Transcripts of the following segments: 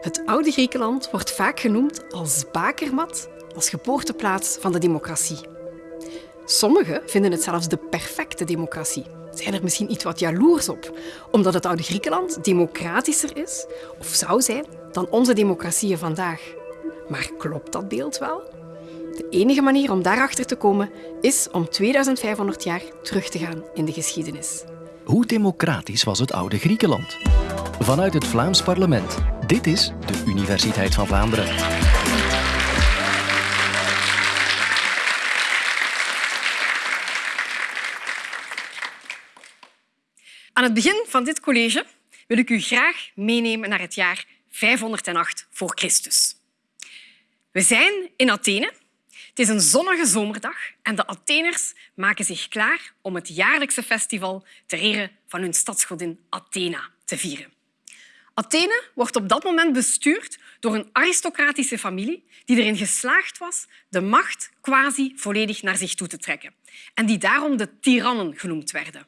Het oude Griekenland wordt vaak genoemd als bakermat, als geboorteplaats van de democratie. Sommigen vinden het zelfs de perfecte democratie. Zijn er misschien iets wat jaloers op, omdat het oude Griekenland democratischer is of zou zijn dan onze democratieën vandaag. Maar klopt dat beeld wel? De enige manier om daarachter te komen is om 2500 jaar terug te gaan in de geschiedenis. Hoe democratisch was het oude Griekenland? Vanuit het Vlaams parlement. Dit is de Universiteit van Vlaanderen. Aan het begin van dit college wil ik u graag meenemen naar het jaar 508 voor Christus. We zijn in Athene. Het is een zonnige zomerdag en de Atheners maken zich klaar om het jaarlijkse festival ter ere van hun stadsgodin Athena te vieren. Athene wordt op dat moment bestuurd door een aristocratische familie die erin geslaagd was de macht quasi volledig naar zich toe te trekken en die daarom de tirannen genoemd werden.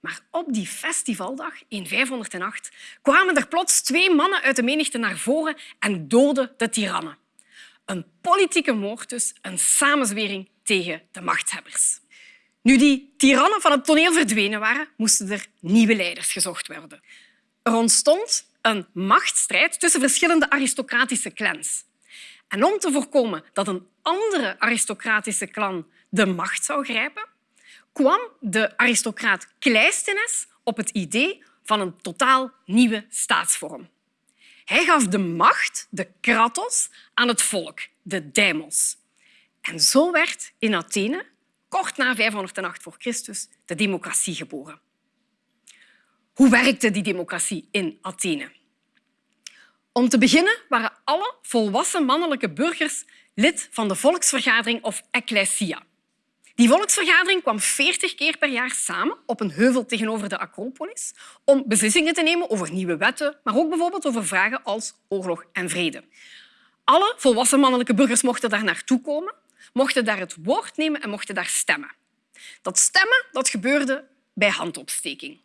Maar op die festivaldag in 508 kwamen er plots twee mannen uit de menigte naar voren en doodden de tirannen. Een politieke moord dus, een samenzwering tegen de machthebbers. Nu die tirannen van het toneel verdwenen waren, moesten er nieuwe leiders gezocht worden. Er ontstond een machtsstrijd tussen verschillende aristocratische clans. En om te voorkomen dat een andere aristocratische clan de macht zou grijpen, kwam de aristocraat Kleisthenes op het idee van een totaal nieuwe staatsvorm. Hij gaf de macht, de kratos, aan het volk, de demos. En zo werd in Athene, kort na 508 voor Christus, de democratie geboren. Hoe werkte die democratie in Athene? Om te beginnen waren alle volwassen mannelijke burgers lid van de volksvergadering of ecclesia. Die volksvergadering kwam 40 keer per jaar samen op een heuvel tegenover de Acropolis om beslissingen te nemen over nieuwe wetten, maar ook bijvoorbeeld over vragen als oorlog en vrede. Alle volwassen mannelijke burgers mochten daar naartoe komen, mochten daar het woord nemen en mochten daar stemmen. Dat stemmen dat gebeurde bij handopsteking.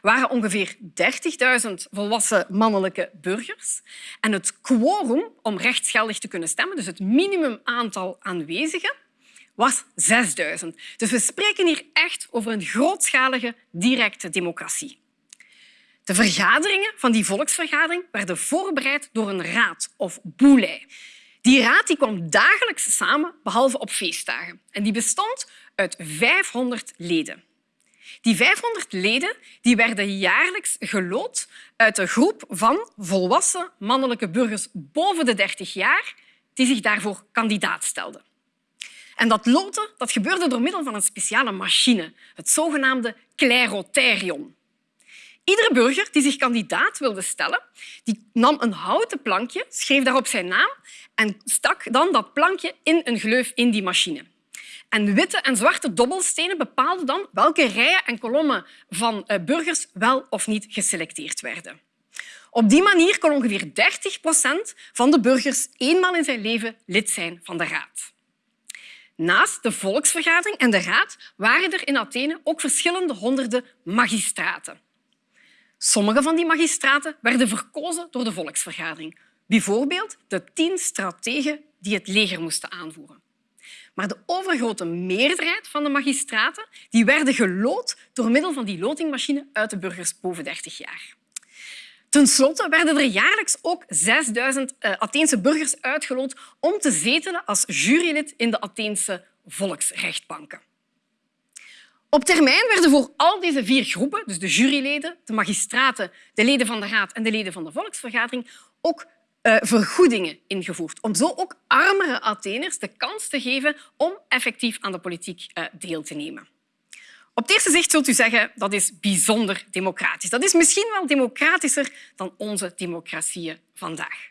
Waren ongeveer 30.000 volwassen mannelijke burgers. En het quorum om rechtsgeldig te kunnen stemmen, dus het minimum aantal aanwezigen, was 6000. Dus we spreken hier echt over een grootschalige directe democratie. De vergaderingen van die volksvergadering werden voorbereid door een raad of boulei. Die raad die kwam dagelijks samen, behalve op feestdagen. En die bestond uit 500 leden. Die 500 leden die werden jaarlijks gelood uit een groep van volwassen mannelijke burgers boven de 30 jaar die zich daarvoor kandidaat stelden. En dat loten dat gebeurde door middel van een speciale machine, het zogenaamde klerotherion. Iedere burger die zich kandidaat wilde stellen, die nam een houten plankje, schreef daarop zijn naam en stak dan dat plankje in een gleuf in die machine. En witte en zwarte dobbelstenen bepaalden dan welke rijen en kolommen van eh, burgers wel of niet geselecteerd werden. Op die manier kon ongeveer 30 procent van de burgers eenmaal in zijn leven lid zijn van de Raad. Naast de volksvergadering en de raad waren er in Athene ook verschillende honderden magistraten. Sommige van die magistraten werden verkozen door de volksvergadering. Bijvoorbeeld de tien strategen die het leger moesten aanvoeren. Maar de overgrote meerderheid van de magistraten die werden gelood door middel van die lotingmachine uit de burgers boven 30 jaar. Ten slotte werden er jaarlijks ook 6000 uh, eh, Atheense burgers uitgeloot om te zetelen als jurylid in de Atheense volksrechtbanken. Op termijn werden voor al deze vier groepen, dus de juryleden, de magistraten, de leden van de Raad en de leden van de volksvergadering, ook uh, vergoedingen ingevoerd. Om zo ook armere Atheners de kans te geven om effectief aan de politiek uh, deel te nemen. Op het eerste zicht zult u zeggen dat is bijzonder democratisch. Dat is misschien wel democratischer dan onze democratieën vandaag.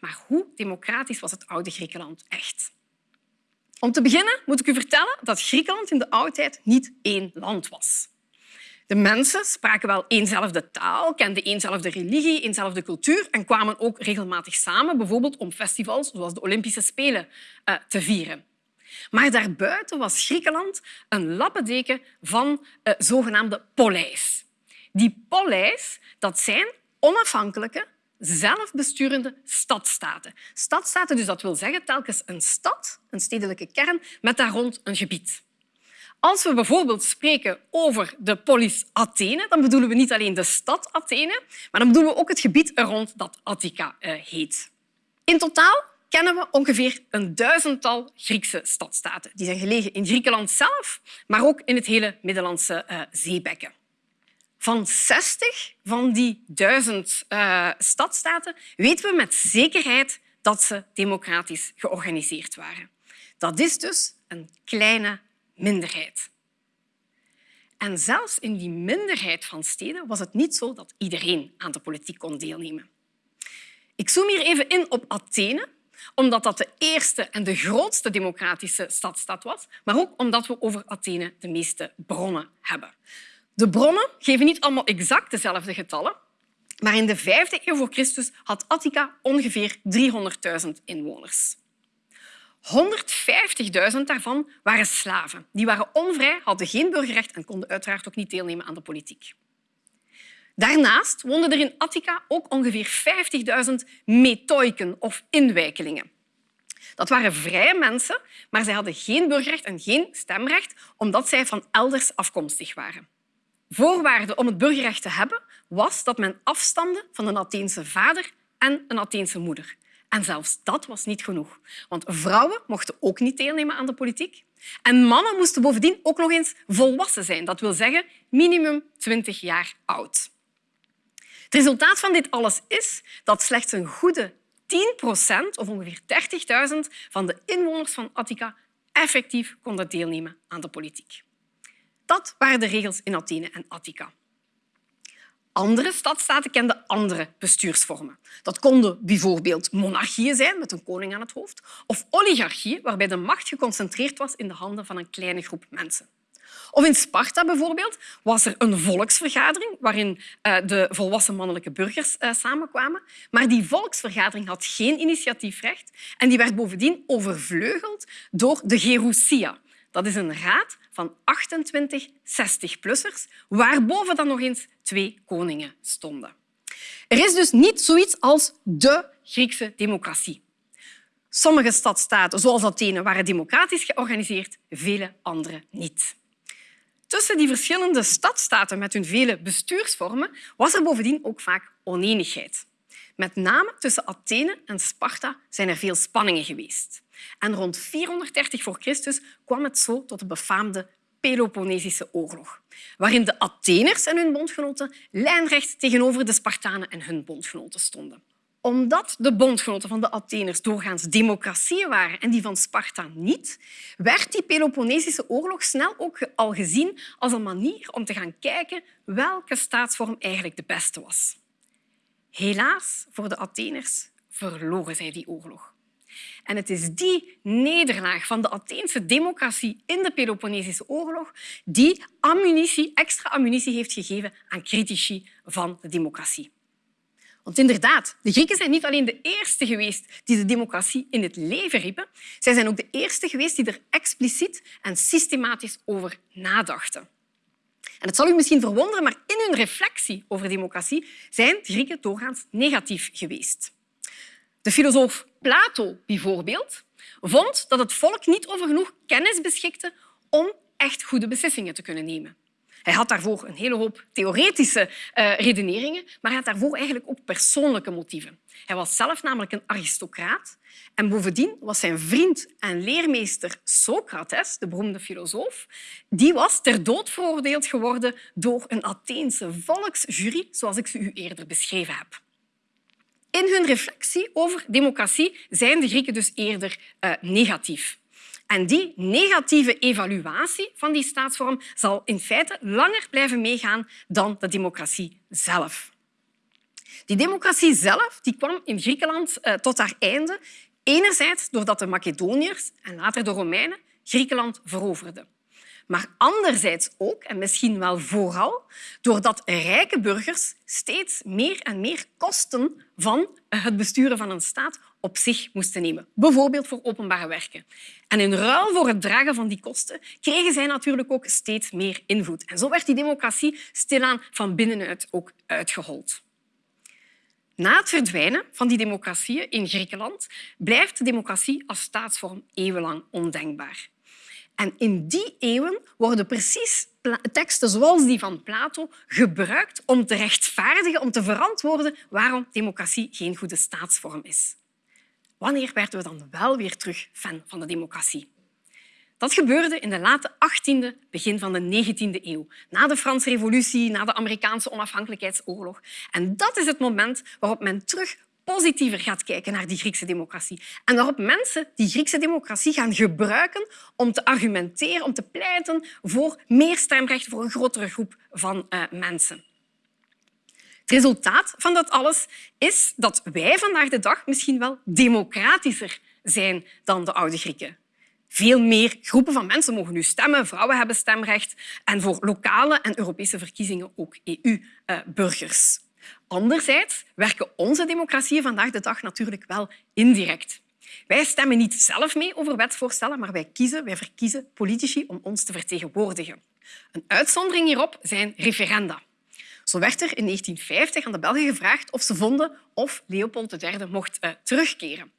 Maar hoe democratisch was het oude Griekenland echt? Om te beginnen moet ik u vertellen dat Griekenland in de oudheid niet één land was. De mensen spraken wel éénzelfde taal, kenden éénzelfde religie, éénzelfde cultuur en kwamen ook regelmatig samen, bijvoorbeeld om festivals zoals de Olympische Spelen eh, te vieren. Maar daarbuiten was Griekenland een lappendeken van uh, zogenaamde poleis. Die poleis dat zijn onafhankelijke, zelfbesturende stadstaten. Stadstaten, dus dat wil zeggen telkens een stad, een stedelijke kern, met daar rond een gebied. Als we bijvoorbeeld spreken over de polis Athene, dan bedoelen we niet alleen de stad Athene, maar dan bedoelen we ook het gebied rond dat Attica eh, heet. In totaal kennen we ongeveer een duizendtal Griekse stadstaten. Die zijn gelegen in Griekenland zelf, maar ook in het hele Middellandse uh, zeebekken. Van 60 van die duizend uh, stadstaten weten we met zekerheid dat ze democratisch georganiseerd waren. Dat is dus een kleine minderheid. En zelfs in die minderheid van steden was het niet zo dat iedereen aan de politiek kon deelnemen. Ik zoom hier even in op Athene, omdat dat de eerste en de grootste democratische stadstad was, maar ook omdat we over Athene de meeste bronnen hebben. De bronnen geven niet allemaal exact dezelfde getallen, maar in de vijfde eeuw voor Christus had Attica ongeveer 300.000 inwoners. 150.000 daarvan waren slaven. Die waren onvrij, hadden geen burgerrecht en konden uiteraard ook niet deelnemen aan de politiek. Daarnaast woonden er in Attica ook ongeveer 50.000 metoiken of inwijkelingen. Dat waren vrije mensen, maar zij hadden geen burgerrecht en geen stemrecht omdat zij van elders afkomstig waren. Voorwaarde om het burgerrecht te hebben was dat men afstamde van een Atheense vader en een Atheense moeder. En zelfs dat was niet genoeg, want vrouwen mochten ook niet deelnemen aan de politiek. En mannen moesten bovendien ook nog eens volwassen zijn. Dat wil zeggen minimum 20 jaar oud. Het resultaat van dit alles is dat slechts een goede 10 procent, of ongeveer 30.000 van de inwoners van Attica effectief konden deelnemen aan de politiek. Dat waren de regels in Athene en Attica. Andere stadstaten kenden andere bestuursvormen. Dat konden bijvoorbeeld monarchieën zijn met een koning aan het hoofd of oligarchieën waarbij de macht geconcentreerd was in de handen van een kleine groep mensen. Of in Sparta bijvoorbeeld was er een volksvergadering waarin uh, de volwassen mannelijke burgers uh, samenkwamen. Maar die volksvergadering had geen initiatiefrecht en die werd bovendien overvleugeld door de Gerousia. Dat is een raad van 28 60-plussers, waarboven dan nog eens twee koningen stonden. Er is dus niet zoiets als de Griekse democratie. Sommige stadstaten, zoals Athene, waren democratisch georganiseerd, vele andere niet. Tussen die verschillende stadstaten met hun vele bestuursvormen was er bovendien ook vaak oneenigheid. Met name tussen Athene en Sparta zijn er veel spanningen geweest. En rond 430 voor Christus kwam het zo tot de befaamde Peloponnesische oorlog, waarin de Atheners en hun bondgenoten lijnrecht tegenover de Spartanen en hun bondgenoten stonden. Omdat de bondgenoten van de Atheners doorgaans democratieën waren en die van Sparta niet, werd die Peloponnesische oorlog snel ook al gezien als een manier om te gaan kijken welke staatsvorm eigenlijk de beste was. Helaas voor de Atheners verloren zij die oorlog. En het is die nederlaag van de Atheense democratie in de Peloponnesische oorlog die ammunitie, extra ammunitie heeft gegeven aan critici van de democratie. Want inderdaad, de Grieken zijn niet alleen de eerste geweest die de democratie in het leven riepen, zij zijn ook de eerste geweest die er expliciet en systematisch over nadachten. Het zal u misschien verwonderen, maar in hun reflectie over democratie zijn de Grieken doorgaans negatief geweest. De filosoof Plato bijvoorbeeld vond dat het volk niet over genoeg kennis beschikte om echt goede beslissingen te kunnen nemen. Hij had daarvoor een hele hoop theoretische uh, redeneringen, maar hij had daarvoor eigenlijk ook persoonlijke motieven. Hij was zelf namelijk een aristocraat en bovendien was zijn vriend en leermeester Socrates, de beroemde filosoof, die was ter dood veroordeeld geworden door een Atheense volksjury, zoals ik ze u eerder beschreven heb. In hun reflectie over democratie zijn de Grieken dus eerder uh, negatief. En die negatieve evaluatie van die staatsvorm zal in feite langer blijven meegaan dan de democratie zelf. Die democratie zelf die kwam in Griekenland uh, tot haar einde, enerzijds doordat de Macedoniërs en later de Romeinen Griekenland veroverden maar anderzijds ook, en misschien wel vooral, doordat rijke burgers steeds meer en meer kosten van het besturen van een staat op zich moesten nemen, bijvoorbeeld voor openbare werken. En in ruil voor het dragen van die kosten kregen zij natuurlijk ook steeds meer invloed. En zo werd die democratie stilaan van binnenuit ook uitgehold. Na het verdwijnen van die democratieën in Griekenland blijft de democratie als staatsvorm eeuwenlang ondenkbaar. En in die eeuwen worden precies teksten zoals die van Plato gebruikt om te rechtvaardigen, om te verantwoorden waarom democratie geen goede staatsvorm is. Wanneer werden we dan wel weer terug fan van de democratie? Dat gebeurde in de late 18e, begin van de 19e eeuw, na de Franse Revolutie, na de Amerikaanse onafhankelijkheidsoorlog. En dat is het moment waarop men terug positiever gaat kijken naar die Griekse democratie. En waarop mensen die Griekse democratie gaan gebruiken om te argumenteren, om te pleiten voor meer stemrecht voor een grotere groep van uh, mensen. Het resultaat van dat alles is dat wij vandaag de dag misschien wel democratischer zijn dan de oude Grieken. Veel meer groepen van mensen mogen nu stemmen. Vrouwen hebben stemrecht. En voor lokale en Europese verkiezingen ook EU-burgers. Anderzijds werken onze democratieën vandaag de dag natuurlijk wel indirect. Wij stemmen niet zelf mee over wetsvoorstellen, maar wij kiezen, wij verkiezen politici om ons te vertegenwoordigen. Een uitzondering hierop zijn referenda. Zo werd er in 1950 aan de Belgen gevraagd of ze vonden of Leopold III mocht uh, terugkeren.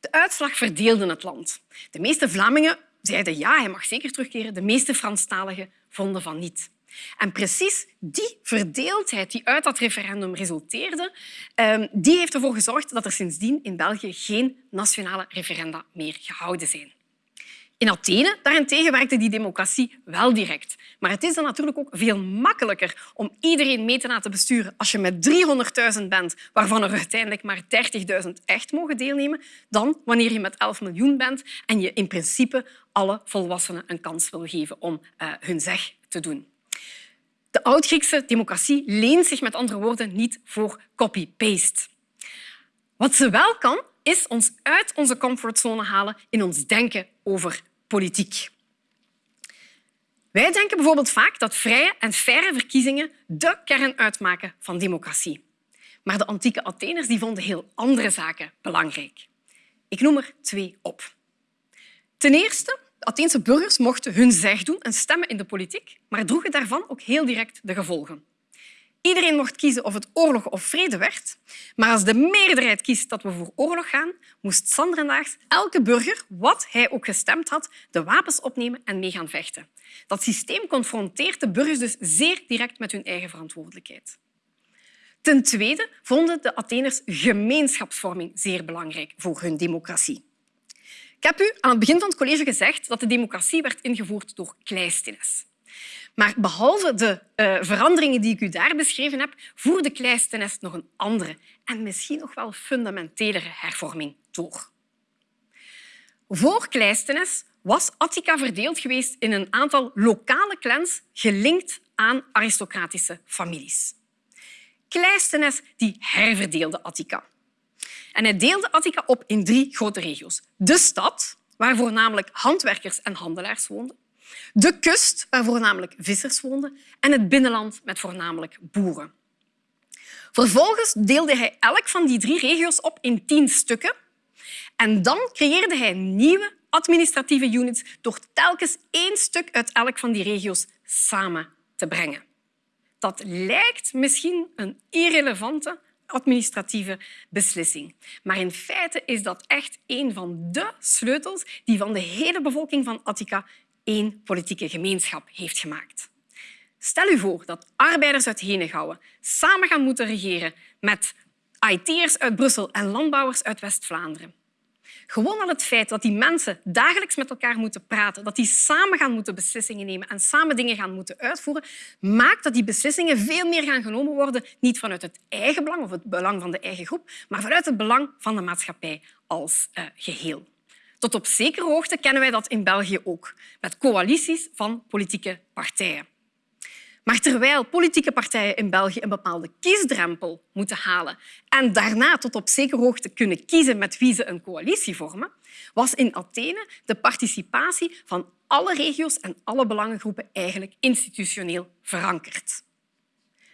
De uitslag verdeelde het land. De meeste Vlamingen zeiden ja, hij mag zeker terugkeren. De meeste Franstaligen vonden van niet. En precies die verdeeldheid die uit dat referendum resulteerde, ehm, die heeft ervoor gezorgd dat er sindsdien in België geen nationale referenda meer gehouden zijn. In Athene daarentegen werkte die democratie wel direct. Maar het is dan natuurlijk ook veel makkelijker om iedereen mee te laten besturen als je met 300.000 bent, waarvan er uiteindelijk maar 30.000 echt mogen deelnemen, dan wanneer je met 11 miljoen bent en je in principe alle volwassenen een kans wil geven om uh, hun zeg te doen. De Oud-Griekse democratie leent zich met andere woorden niet voor copy-paste. Wat ze wel kan, is ons uit onze comfortzone halen in ons denken over politiek. Wij denken bijvoorbeeld vaak dat vrije en faire verkiezingen de kern uitmaken van democratie. Maar de antieke Atheners die vonden heel andere zaken belangrijk. Ik noem er twee op. Ten eerste, de Atheense burgers mochten hun zeg doen en stemmen in de politiek, maar droegen daarvan ook heel direct de gevolgen. Iedereen mocht kiezen of het oorlog of vrede werd. Maar als de meerderheid kiest dat we voor oorlog gaan, moest Sanderendaags elke burger, wat hij ook gestemd had, de wapens opnemen en mee gaan vechten. Dat systeem confronteert de burgers dus zeer direct met hun eigen verantwoordelijkheid. Ten tweede vonden de Atheners gemeenschapsvorming zeer belangrijk voor hun democratie. Ik heb u aan het begin van het college gezegd dat de democratie werd ingevoerd door Kleisthenes. Maar behalve de uh, veranderingen die ik u daar beschreven heb, voerde Kleisthenes nog een andere en misschien nog wel fundamentelere hervorming door. Voor Kleisthenes was Attica verdeeld geweest in een aantal lokale clans gelinkt aan aristocratische families. Kleisthenes die herverdeelde Attica. En hij deelde Attica op in drie grote regio's. De stad, waar voornamelijk handwerkers en handelaars woonden de kust, waar voornamelijk vissers woonden, en het binnenland met voornamelijk boeren. Vervolgens deelde hij elk van die drie regio's op in tien stukken. En dan creëerde hij nieuwe administratieve units door telkens één stuk uit elk van die regio's samen te brengen. Dat lijkt misschien een irrelevante administratieve beslissing. Maar in feite is dat echt een van de sleutels die van de hele bevolking van Attica één politieke gemeenschap heeft gemaakt. Stel u voor dat arbeiders uit Henegouwen samen gaan moeten regeren met IT'ers uit Brussel en landbouwers uit West-Vlaanderen. Gewoon al het feit dat die mensen dagelijks met elkaar moeten praten, dat die samen gaan moeten beslissingen nemen en samen dingen gaan moeten uitvoeren, maakt dat die beslissingen veel meer gaan genomen worden, niet vanuit het eigen belang of het belang van de eigen groep, maar vanuit het belang van de maatschappij als uh, geheel. Tot op zekere hoogte kennen wij dat in België ook, met coalities van politieke partijen. Maar terwijl politieke partijen in België een bepaalde kiesdrempel moeten halen en daarna tot op zekere hoogte kunnen kiezen met wie ze een coalitie vormen, was in Athene de participatie van alle regio's en alle belangengroepen eigenlijk institutioneel verankerd.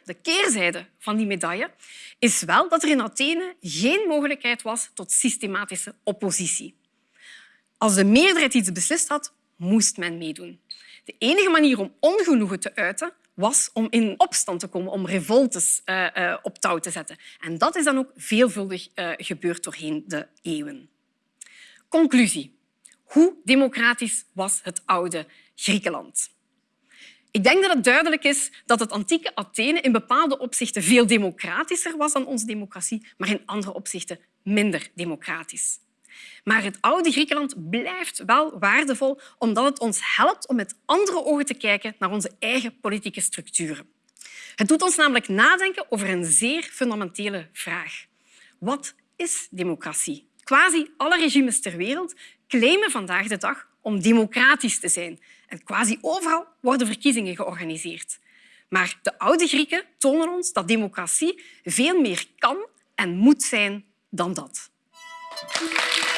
De keerzijde van die medaille is wel dat er in Athene geen mogelijkheid was tot systematische oppositie. Als de meerderheid iets beslist had, moest men meedoen. De enige manier om ongenoegen te uiten was om in opstand te komen, om revoltes uh, uh, op touw te zetten. En dat is dan ook veelvuldig uh, gebeurd doorheen de eeuwen. Conclusie. Hoe democratisch was het oude Griekenland? Ik denk dat het duidelijk is dat het antieke Athene in bepaalde opzichten veel democratischer was dan onze democratie, maar in andere opzichten minder democratisch. Maar het oude Griekenland blijft wel waardevol omdat het ons helpt om met andere ogen te kijken naar onze eigen politieke structuren. Het doet ons namelijk nadenken over een zeer fundamentele vraag. Wat is democratie? Quasi alle regimes ter wereld claimen vandaag de dag om democratisch te zijn. En quasi overal worden verkiezingen georganiseerd. Maar de oude Grieken tonen ons dat democratie veel meer kan en moet zijn dan dat. Thank you.